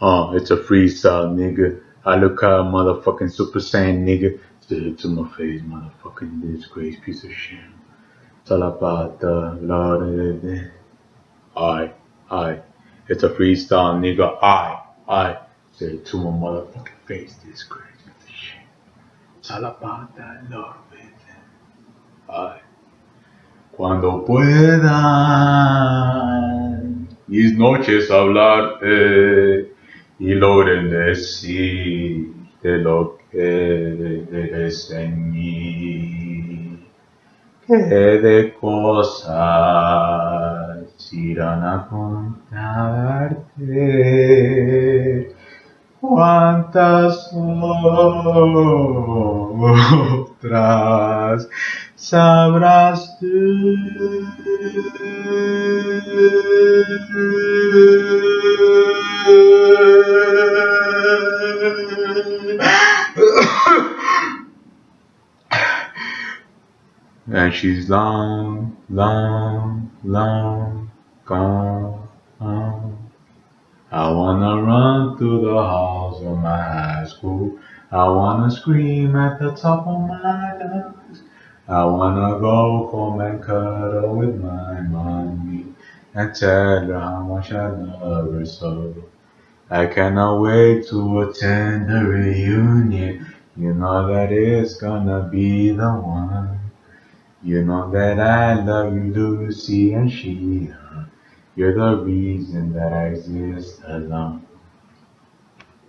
Uh, it's a freestyle, nigga. I look out, motherfucking Super Saiyan, nigga. Spit to my face, motherfucking disgrace, piece of shit. It's all about the Lord. I, I. It's a freestyle, nigga. I, I. Say it to my motherfucking face, disgrace, piece of shit. It's all about that Lord. I. Cuando puedan mis noches hablarte y logren decir de lo que eres en mí. Que de cosas irán a contarte. Cuántas otras sabrás tú. And she's long, long, long gone. I wanna run through the halls of my high school. I wanna scream at the top of my lungs. I wanna go home and cuddle with my mommy and tell her how much I love her so. I cannot wait to attend the reunion. You know that it's gonna be the one. You know that I love you, Lucy and Sheila. You're the reason that I exist alone.